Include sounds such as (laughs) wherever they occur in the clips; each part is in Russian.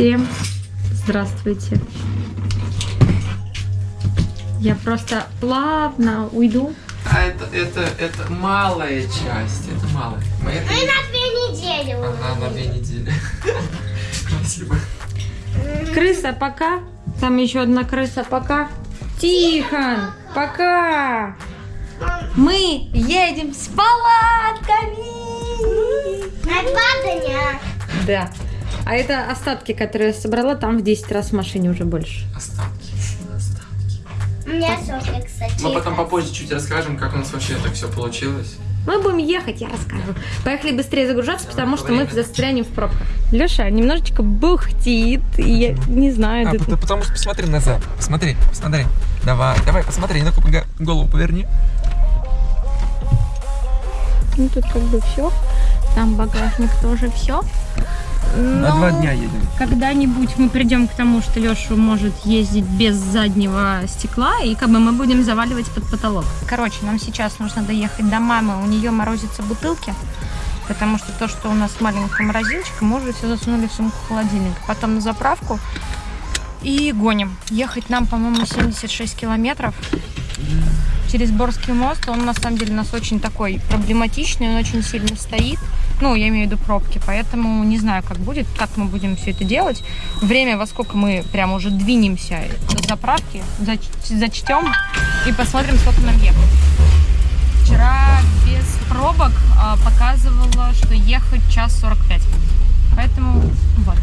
Всем здравствуйте. Я просто плавно уйду. А это, это, это малая часть, это малая. Мы это... Мы на две недели Ага, на две недели. (laughs) Спасибо. Крыса, пока. Там еще одна крыса, пока. Тихон, пока. Мы едем с палатками. На два дня. Да. А это остатки, которые я собрала, там в 10 раз в машине уже больше. Остатки. Остатки. У меня Софья, кстати. Мы потом попозже чуть расскажем, как у нас вообще это все получилось. Мы будем ехать, я расскажу. Поехали быстрее загружаться, потому что мы застрянем в пробках. Леша немножечко бухтит, и я не знаю. А, это- потому, потому что посмотри назад. Посмотри, посмотри. Давай, давай, посмотри, ну-ка голову поверни. Ну, тут как бы все. Там багажник тоже все. На два дня едем. Когда-нибудь мы придем к тому, что Леша может ездить без заднего стекла, и как бы мы будем заваливать под потолок. Короче, нам сейчас нужно доехать до мамы, у нее морозятся бутылки, потому что то, что у нас маленькая морозилочка, мы уже все засунули в сумку холодильник. Потом на заправку и гоним. Ехать нам, по-моему, 76 километров через Борский мост. Он на самом деле у нас очень такой проблематичный, он очень сильно стоит. Ну, я имею в виду пробки, поэтому не знаю, как будет, как мы будем все это делать. Время, во сколько мы прям уже двинемся до заправки, зач- зачтем и посмотрим, сколько нам ехать. Вчера без пробок а, показывала, что ехать час 45. Поэтому вот.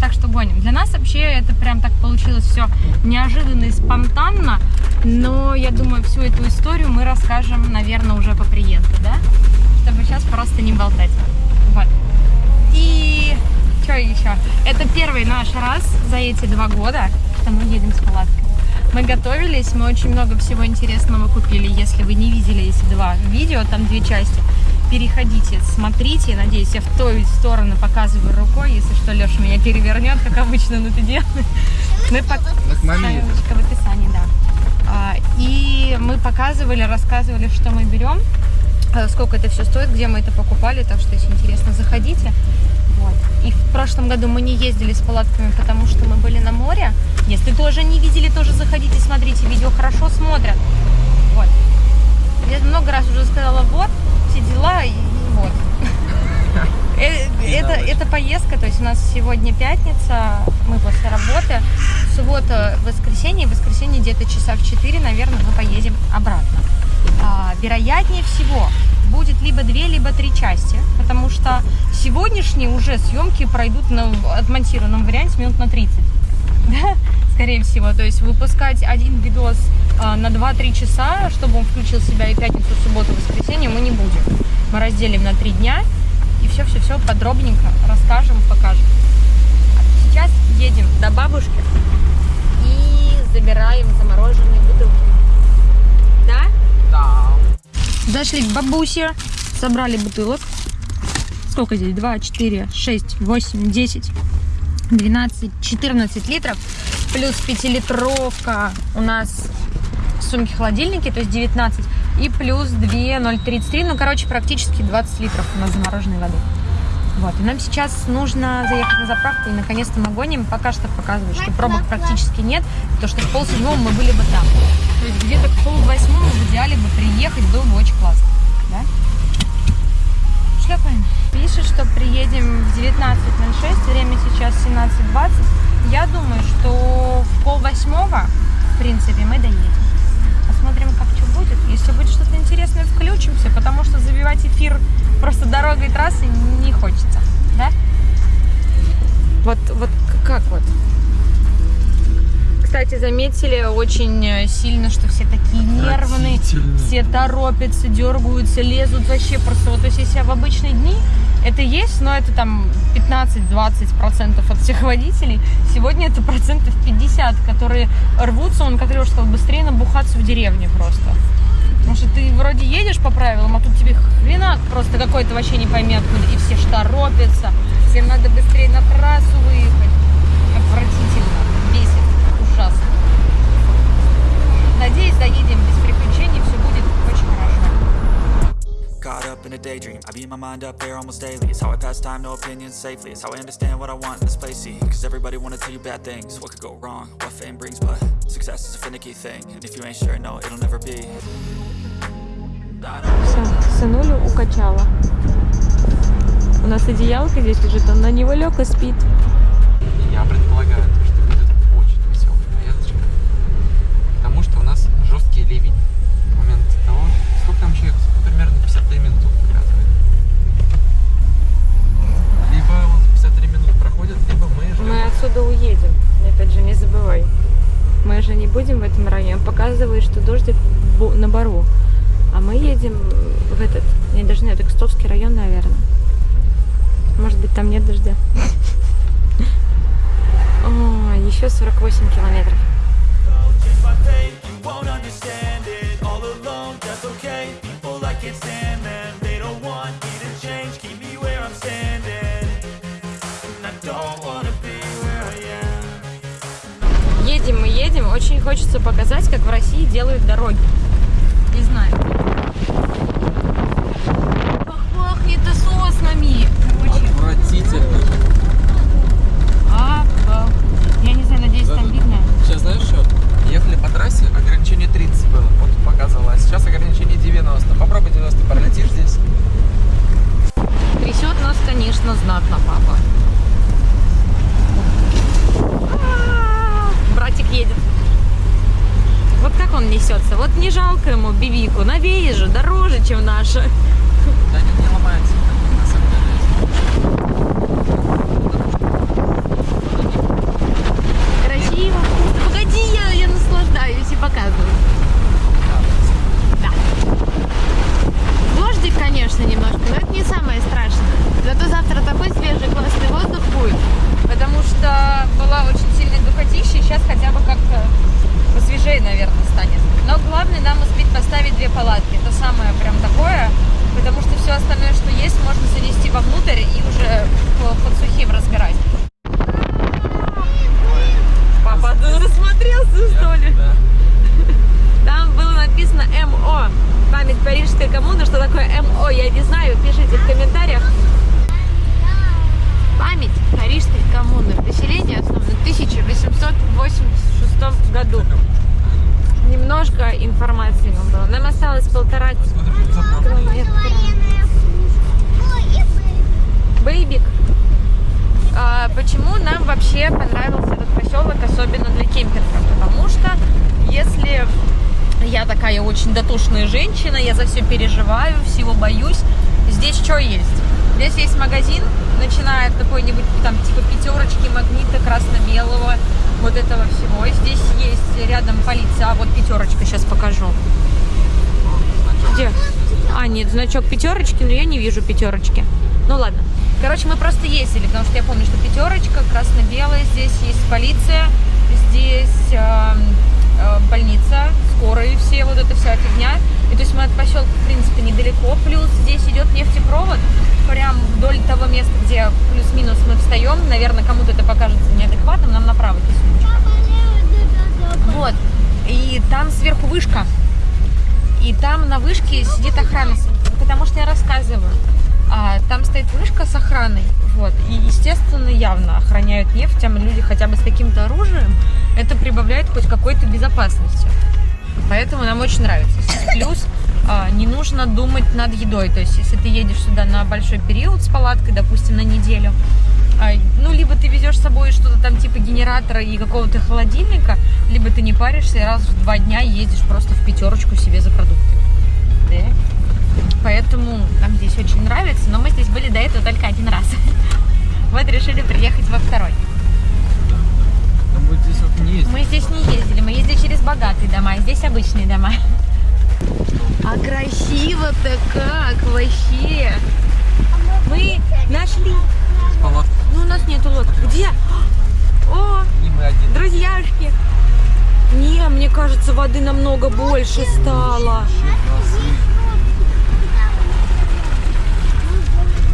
Так что гоним. Для нас вообще это прям так получилось все неожиданно и спонтанно. Но я думаю, всю эту историю мы расскажем, наверное, уже по приезду, да? Чтобы сейчас просто не болтать. Вот. И что еще? Это первый наш раз за эти два года, что мы едем с палаткой. Мы готовились, мы очень много всего интересного купили. Если вы не видели эти два видео, там две части, переходите, смотрите. Надеюсь, я в ту сторону показываю рукой. Если что, Леша меня перевернет, как обычно он это делает. Мы пок- к маме. Ссылочка в описании, да. А, И мы показывали, рассказывали, что мы берем, сколько это все стоит, где мы это покупали. Так что, если интересно, заходите. Вот. И в прошлом году мы не ездили с палатками, потому что мы были на море. Если тоже не видели, тоже заходите, смотрите. Видео хорошо смотрят. Вот. Я много раз уже сказала, вот, все дела, и вот. Э, Это, это поездка, то есть у нас сегодня пятница, мы после работы, суббота, воскресенье, воскресенье где-то часа в 4, наверное, мы поедем обратно. А, вероятнее всего, будет либо две, либо три части, потому что сегодняшние уже съемки пройдут на отмонтированном варианте минут на 30. (laughs) Да, скорее всего. То есть выпускать один видос а, на 2-3 часа, чтобы он включил себя и пятницу, субботу, воскресенье, мы не будем. Мы разделим на 3 дня и все-все-все подробненько расскажем, покажем. Сейчас едем до бабушки и забираем замороженные бутылки. Да? Да. Зашли к бабусе, собрали бутылок. Сколько здесь? 2, 4, 6, 8, 10, 12, 14 литров. Плюс 5-литровка у нас в сумке холодильники, то есть 19. И плюс 2, 0,33. Ну, короче, практически 20 литров у нас замороженной воды. Вот, и нам сейчас нужно заехать на заправку, и наконец-то мы гоним. Пока что показывают, что пробок практически нет, потому что в полседьмого мы были бы там. То есть где-то к полвосьмому в идеале бы приехать было бы очень классно. Да? Шлепаем. Пишет, что приедем в 19.06, время сейчас 17.20. Я думаю, что в полвосьмого, в принципе, мы доедем. Посмотрим, как что будет. Если будет что-то интересное, включимся, потому что забивать эфир просто дорогой трассы не хочется. Да? Вот, вот как вот? Кстати, заметили очень э, сильно, что все такие нервные, все торопятся, дергаются, лезут вообще просто. Вот, то есть, если в обычные дни это есть, но это там 15-20% от всех (laughs) водителей. Сегодня это процентов 50, которые рвутся, он, как Леша сказал, быстрее набухаться в деревне просто. Потому что ты вроде едешь по правилам, а тут тебе хренак просто какой-то вообще не пойми откуда. И все ж торопятся, всем надо быстрее на трассу выехать. Отвратительно, бесит, ужасно. Надеюсь, доедем без приключений, все будет очень хорошо. Caught up in a daydream. I be in my mind up there almost daily. It's how I pass time, no opinions safely. It's how I understand what I want in this place. See, cause everybody wanna tell you bad things. What could go wrong? What fame brings, but success is a finicky thing. And if you ain't sure, no, it'll never be. Все, сынулю укачала. У нас одеялка здесь лежит, он на него лег и спит. Я предполагаю, почему нам вообще понравился этот поселок, особенно для кемпинга? Потому что если я такая очень дотошная женщина, я за все переживаю, всего боюсь, здесь что есть? Здесь есть магазин, начиная от какой-нибудь там типа пятерочки, магнита, красно-белого, вот этого всего. Здесь есть рядом полиция, а вот пятерочка, сейчас покажу. Где? А, нет, значок пятерочки, но я не вижу пятерочки. Ну ладно. Короче, мы просто ездили, потому что я помню, что пятерочка, красно-белая, здесь есть полиция, здесь эм, э, больница, скорые все, вот эта вся фигня. И то есть мы от поселка, в принципе, недалеко. Плюс здесь идет нефтепровод, прям вдоль того места, где плюс-минус мы встаем. Наверное, кому-то это покажется неадекватным, нам направо кисунечка. Вот. И там сверху вышка. И там на вышке сидит охрана. Потому что я рассказываю. А, там стоит вышка с охраной. Вот. И, естественно, явно охраняют нефть. Там люди хотя бы с каким-то оружием. Это прибавляет хоть какой-то безопасности. Поэтому нам очень нравится. Плюс а, не нужно думать над едой. То есть, если ты едешь сюда на большой период с палаткой, допустим, на неделю, а, ну, либо ты везешь с собой что-то там типа генератора и какого-то холодильника, либо ты не паришься и раз в два дня ездишь просто в пятерочку себе за продуктами. Да? Поэтому нам решили приехать во второй. Там будет здесь вот не есть. Мы здесь не ездили, мы ездили через богатые дома, а здесь обычные дома. А красиво-то как вообще! Мы нашли. Ну, у нас нету лодки. Где? О, мы друзьяшки. Не, мне кажется, воды намного больше стало.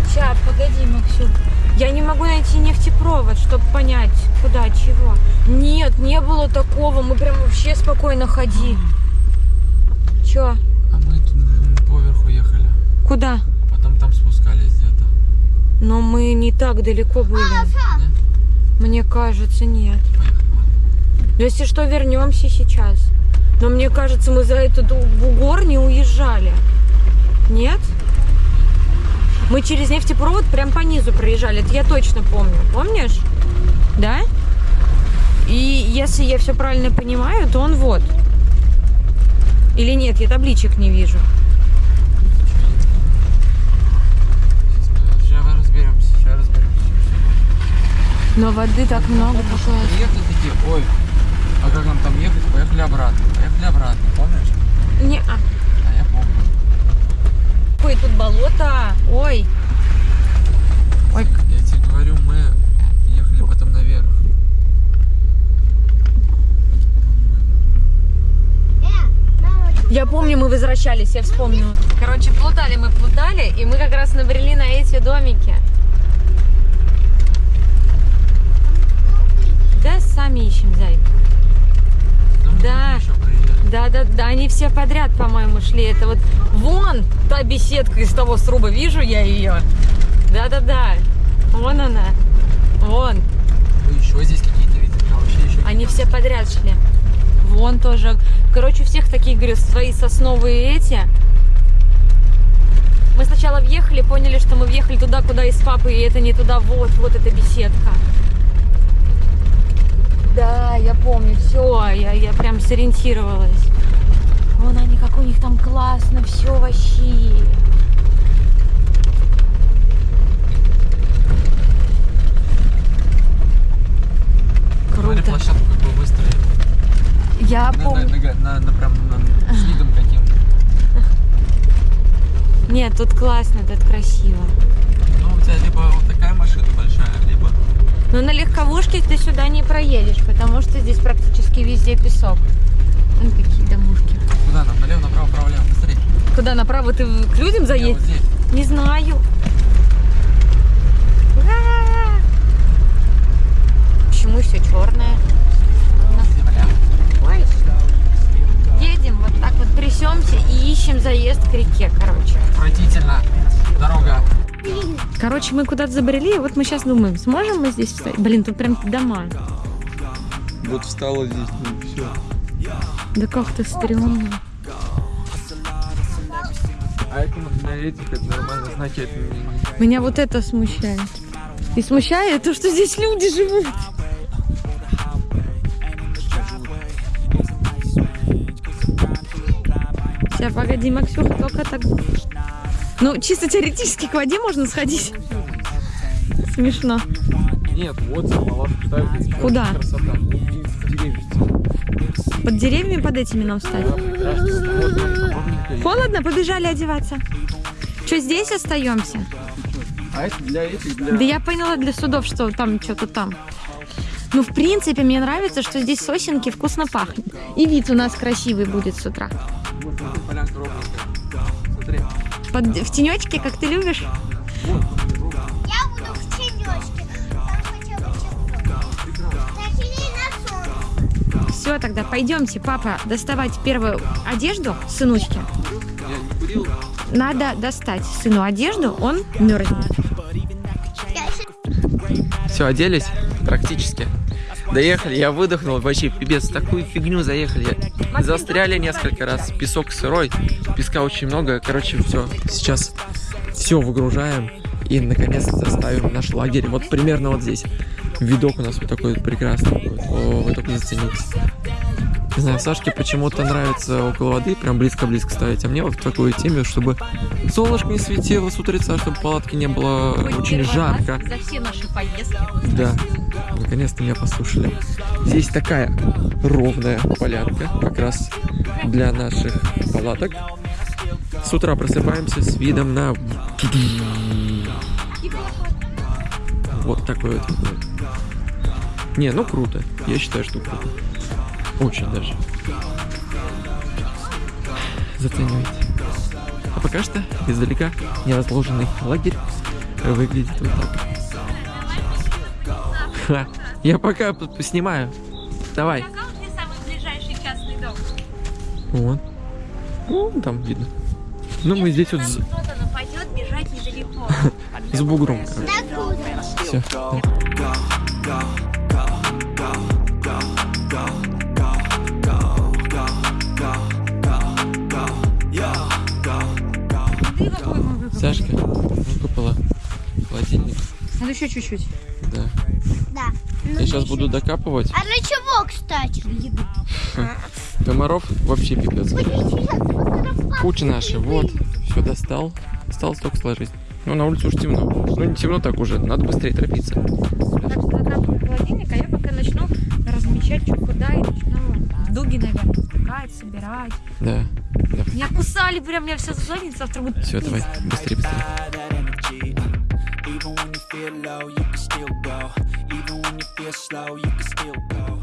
Сейчас, погоди, Максюк. Я не могу найти нефтепровод, чтобы понять, куда, чего. Нет, не было такого. Мы прям вообще спокойно ходили. Чё? А мы тут поверху ехали. Куда? По потом там спускались где-то. Но мы не так далеко были. Мне кажется, нет. Поехали. Если что, вернемся сейчас. Но мне кажется, мы за этот бугор не уезжали. Нет? Мы через нефтепровод прям по низу проезжали. Это я точно помню. Помнишь? Да? И если я все правильно понимаю, то он вот. Или нет, я табличек не вижу. Сейчас мы- разберемся, сейчас разберемся. Но воды так много такое. Приехали такие, ой, а как нам там ехать? Поехали обратно. Поехали обратно, помнишь? Не, а. Ой, тут болото. Ой. Ой, Я тебе говорю, мы ехали потом наверх. Я помню, мы возвращались, я вспомнила. Короче, плутали мы, плутали, и мы как раз набрели на эти домики. Да, сами ищем, зай. Там мы Да. Да, да, да, они все подряд, по-моему, шли. Это вот вон та беседка из того сруба, вижу я ее. Да, да, да. Вон она. Вон. Ну, еще здесь какие-то видели, а вообще еще Они все подряд шли. Вон тоже. Короче, у всех такие, говорю, свои сосновые эти. Мы сначала въехали, поняли, что мы въехали туда, куда из папы, и это не туда. Вот, вот эта беседка. Да, я помню, все, я, я прям сориентировалась. Вон они, как у них там классно, все вообще. Круто. площадку как бы выстроили. Я На, помню. на- на- на- прям на- с видом каким. Нет, тут классно, тут красиво. Ну, у тебя либо вот такая машина большая, либо... Но на легковушке ты сюда не проедешь, потому что здесь практически везде песок. Вон какие. Куда нам? Налево, направо, право, лево. Быстрее. Куда направо ты к людям заедешь? вот. Не знаю. Ура! Почему все черное? Земля. Ой. Едем, вот так вот трясемся и ищем заезд к реке, короче. Отвратительно. Дорога. Короче, мы куда-то забрели, и вот мы сейчас думаем, сможем мы здесь встать? Блин, тут прям дома. Вот встала здесь, ну все. Да как-то стрёмно. А это этих это нормально, знаки это Меня вот это смущает. И смущает то, что здесь люди живут. Сейчас, погоди, Максюха, только так... Ну, чисто теоретически к воде можно сходить. Смешно. Нет, вот палатку ставят. Куда? Красота. Деревья. Под деревьями под этими нам встать. Холодно, побежали одеваться. Что, здесь остаемся? А это для этих, для... Да я поняла для судов, что там что-то там. Ну, в принципе, мне нравится, что здесь сосенки вкусно пахнет. И вид у нас красивый будет с утра. Под, в тенечке, как ты любишь? Тогда пойдемте, папа, доставать первую одежду сынучки. Надо достать сыну одежду, он мерзнет. Все, оделись? Практически. Доехали, я выдохнул, вообще пипец, такую фигню заехали. Застряли несколько раз, песок сырой, песка очень много. Короче, все, сейчас все выгружаем и наконец-то заставим наш лагерь. Вот примерно вот здесь. Видок у нас вот такой прекрасный. О, вы только зацените. Не знаю, Сашке почему-то нравится около воды, прям близко-близко ставить, а мне вот в такую теме, чтобы солнышко не светило с утреца, чтобы палатки не было очень жарко. За все наши поездки. Да, наконец-то меня послушали. Здесь такая ровная полянка, как раз для наших палаток. С утра просыпаемся с видом на... Вот такой вот. Не, ну круто. Я считаю, что круто. Очень даже. Заценивайте. А пока что издалека неразложенный лагерь выглядит вот так. Ха, Я пока снимаю. Давай. Вот. Ну, там видно. Ну, мы здесь вот... (laughs) С бугром. Все. Надо еще чуть-чуть. Да. Да. Я сейчас буду докапывать. А для чего, кстати? (laughs) Комаров вообще пипец. Куча наши. Вот. Все достал. Осталось только сложить. Ну, на улице уж темно. Ну, не темно так уже. Надо быстрее торопиться. Так что закапываю холодильник, а я пока начну размечать, что куда, и начну дуги, наверное, втыкать, собирать. Да. Меня кусали прям, меня вся задница, завтра будет Все, давай. Быстрее, быстрее. Feel low, you can still go. Even when you feel slow, you can still go.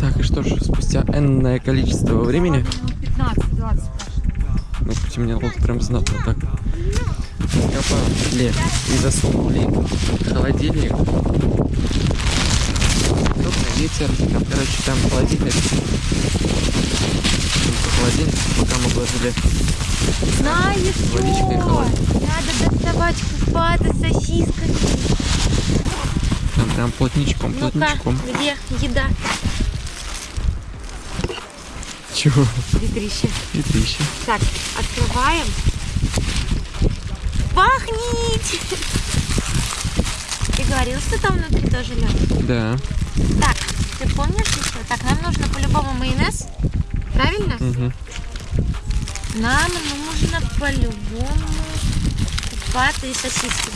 Так, и что ж, спустя энное количество времени, минут 15-20 прошло. ну, потемнело прям знатно так. Раскопали и засунули в холодильник. Ветер. Там, короче, там холодильник. Там холодильник, пока мы вложили что? холодильник. Надо доставать купаты сосисками. там прям плотничком, Ну-ка, плотничком. где еда? Чего? Ветрище. Ветрище. Так, открываем. Пахнет! Ты говорил, что там внутри тоже лед? Да. Так, ты помнишь еще? Так, нам нужно по-любому майонез. Правильно? Угу. Нам нужно по-любому купаты и сосиски.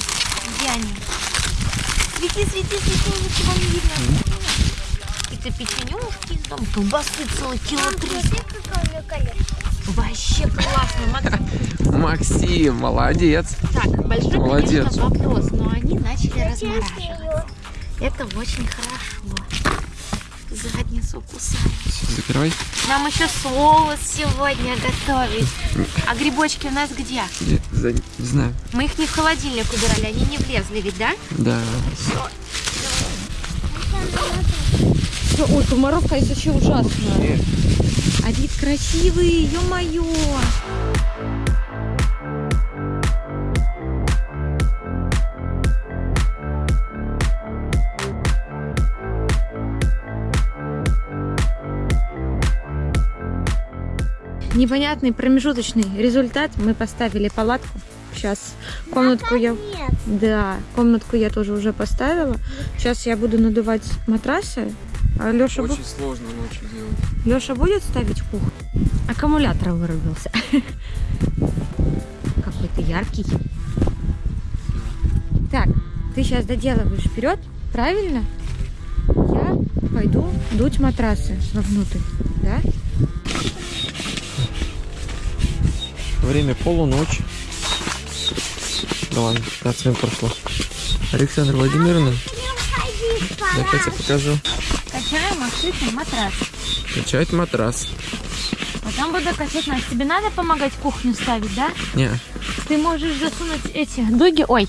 Где они? Свети, свети, свети, ничего не видно. Это печенюшки из дома. Колбасы целый кило триста. Вообще классно, Макс. (laughs) Максим, молодец. Так, большой, Молодец. конечно, вопрос, но они начали Честно, размораживать. Это очень хорошо. Задницу. Все, закрывай. Нам еще соус сегодня готовить. А грибочки у нас где? Где? За- Не знаю. Мы их не в холодильник убирали, они не влезли ведь, да? Да. Ой, комаров, конечно, вообще ужасно. А вид красивый, ё-моё. Непонятный промежуточный результат. Мы поставили палатку. Сейчас комнатку я... Нет. Да, комнатку я тоже уже поставила. Сейчас я буду надувать матрасы. А Леша, Очень сложно ночью делать. Леша будет ставить в кухню? Аккумулятор вырубился. (laughs) Какой ты яркий. Так, ты сейчас доделываешь вперед, правильно? Я пойду дуть матрасы вовнутрь, да? Время полуночь. Да ладно, 15 минут прошло. Александра Владимировна, давайте я покажу. Качаем открытый матрас. Качать матрас. Потом буду качать нас. Тебе надо помогать кухню ставить, да? Не, Ты можешь засунуть эти дуги, ой,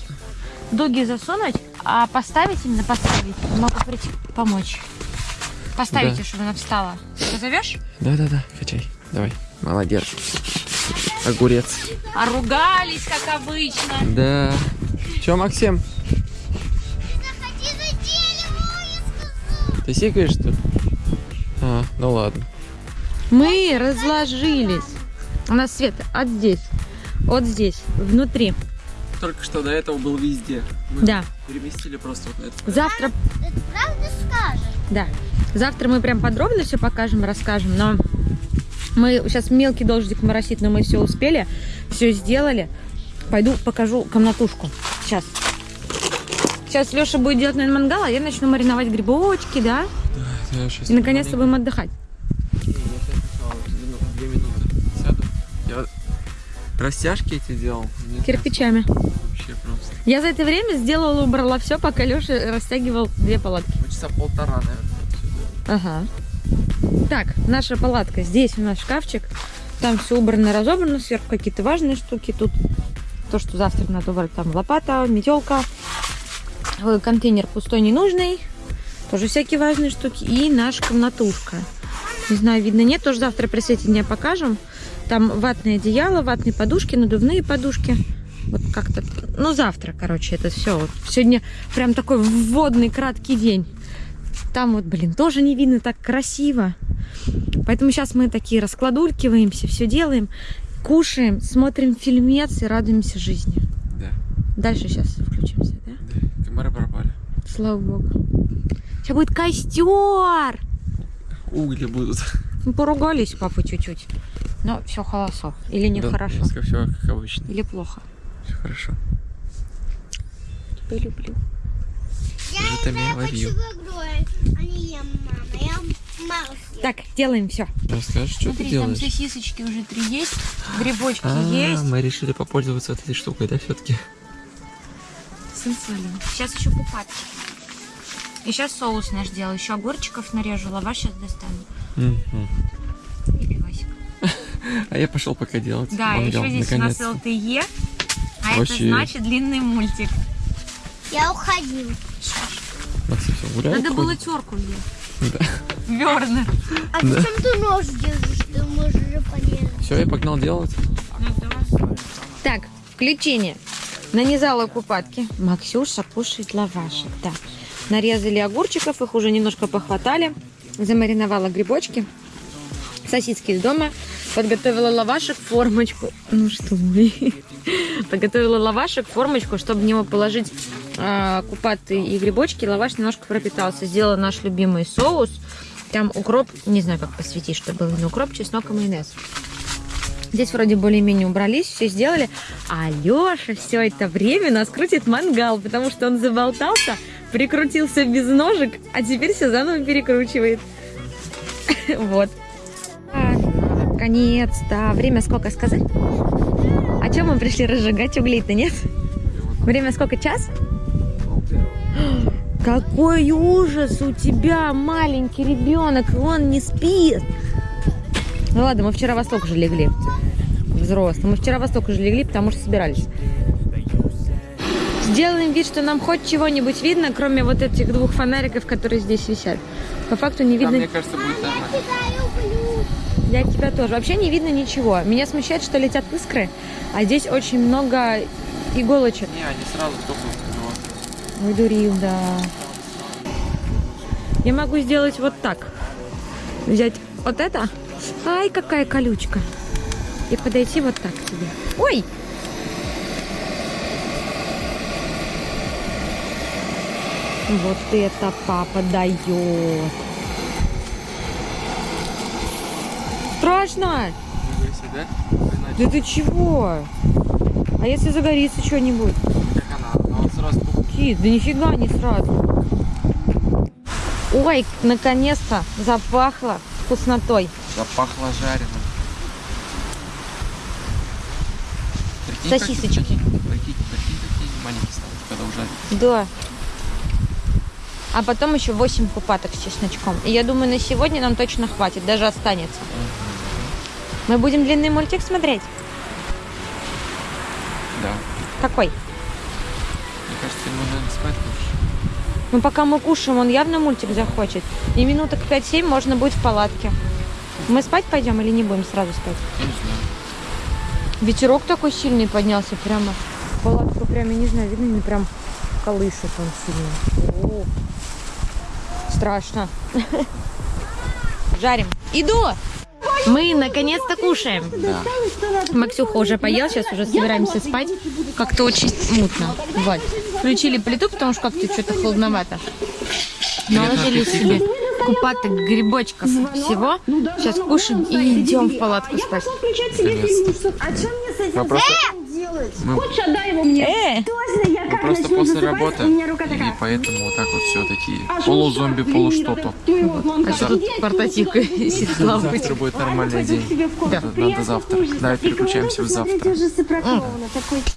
дуги засунуть, а поставить именно поставить. Могу прийти помочь. Поставите, Да. чтобы она встала. Позовешь? да-да-да, качай. Давай, молодец. Огурец. А ругались, как обычно. Да. Че, Максим, Заходи за дерево, я сказал. ты сикаешь, что ли? А, ну ладно. Мы разложились. У нас свет от здесь, от здесь, внутри. Только что до этого был везде. Мы Да. переместили просто вот на это. Завтра, Это правда скажешь? да, завтра мы прям подробно все покажем, расскажем, но мы сейчас мелкий дождик моросит, но мы все успели, все сделали. Пойду покажу комнатушку. Сейчас. Сейчас Леша будет делать, наверное, мангал, а я начну мариновать грибочки, да? Я щас И наконец-то будем отдыхать. Сейчас две минуты сяду. Я растяжки эти делал. Кирпичами. Вообще просто. Я за это время сделала, убрала все, пока Леша растягивал две палатки. Часа полтора, наверное. Ага. Так, наша палатка. Здесь у нас шкафчик. Там все убрано, разобрано. Сверху какие-то важные штуки. Тут то, что завтра надо убрать. Там лопата, метелка. э, Контейнер пустой, ненужный. Тоже всякие важные штуки. И наша комнатушка. Не знаю, видно, нет. Тоже завтра при свете дня покажем. Там ватное одеяло, ватные подушки, надувные подушки. Вот как-то, ну завтра, короче, это все. Вот сегодня прям такой вводный краткий день. Там вот, блин, тоже не видно так красиво. Поэтому сейчас мы такие раскладулькиваемся, все делаем, кушаем, смотрим фильмец и радуемся жизни. Да. Дальше сейчас включимся, да? Да. Комары пропали. Слава богу. Сейчас будет костер! Угли будут. Мы поругались, папа, чуть-чуть. Но все хорошо. Или нехорошо. все как обычно. Или плохо. Все хорошо. Тебя люблю. Там я Я хочу игру, а не ем, мама. Я. Так, делаем все. Расскажешь, что ты Смотри, там делаешь? сосисочки уже три есть, грибочки А, есть. мы решили попользоваться вот этой штукой, да, все-таки? Сенсуально. Сейчас еще пупатки. И сейчас соус наш делаю. Еще огурчиков нарежу, лаваш сейчас достану. И пивасик. (laughs) А я пошел пока делать. Да, еще здесь у нас. ЛТЕ. А это значит длинный мультик. Я уходил. Максим всё, гуляет, Надо было терку взять. Да. Верно. А зачем ты нож держишь? Ты можешь же порезать. Все, я погнал делать. Так, включение. Нанизала купатки. Максюша кушает лавашек. Да. Нарезали огурчиков, их уже немножко похватали. Замариновала грибочки. Сосиски из дома. Подготовила лавашек, формочку. Ну что вы. (laughs) Подготовила лавашек, формочку, чтобы в него положить а, купаты и грибочки. Лаваш немножко пропитался. Сделала наш любимый соус. Там укроп, не знаю, как посвятить, чтобы был не укроп, чеснок и майонез. Здесь вроде более-менее убрались, все сделали. А Леша все это время нас крутит мангал, потому что он заболтался, прикрутился без ножек, а теперь все заново перекручивает. (laughs) Вот. Наконец-то. Время сколько сказать? А чем мы пришли разжигать угли-то, нет? Время сколько? Час? (gasps) Какой ужас у тебя, маленький ребенок, и он не спит. Ну ладно, мы вчера во столько же легли. Взрослые. Мы вчера во столько же легли, потому что собирались. Сделаем вид, что нам хоть чего-нибудь видно, кроме вот этих двух фонариков, которые здесь висят. По факту не Там, видно. мне кажется, будет нормально. Плюс. Я тебя тоже. Вообще не видно ничего. Меня смущает, что летят искры, а здесь очень много иголочек. Не, они сразу тухнут. Но- Ой, дурил, да. Я могу сделать вот так. Взять вот это. Ай, какая колючка. И подойти вот так к тебе. Ой! Вот это папа дает. Страшно! Да ты чего? А если загорится что-нибудь? как она. Но он Кит, да нифига не сразу. Ой, наконец-то запахло вкуснотой. Запахло жареным. Прикинь, как- Сосисочки. Прикинь, прикинь, прикинь, какие маленькие станут, когда ужарят. Да. А потом еще 8 купаток с чесночком. И я думаю, на сегодня нам точно хватит, даже останется. Мы будем длинный мультик смотреть? Да. Какой? Лучше. Ну, пока мы кушаем, он явно мультик захочет. И минуток 5-7 можно будет в палатке. Мы спать пойдем или не будем сразу спать? Я не знаю. Ветерок такой сильный поднялся прямо. Палатку прямо, я не знаю, видно, не прям колышет он сильно. О, страшно. Жарим. Иду! Мы наконец-то кушаем. Максюха уже поел, сейчас уже собираемся спать. Как-то очень мутно. Вот. Включили плиту, потому что как-то что-то холодновато. Наложили себе купаток, грибочков, всего. Сейчас кушаем и идем в палатку спать. Мы просто, мы, отдай его мне. Э! Точно, я как просто начну после засыпать, работы, у меня рука и такая. поэтому вот так вот все такие А полузомби, он А что тут портативка. Завтра будет а нормальный день. комнату. Надо, завтра. Давай И переключаемся в завтра.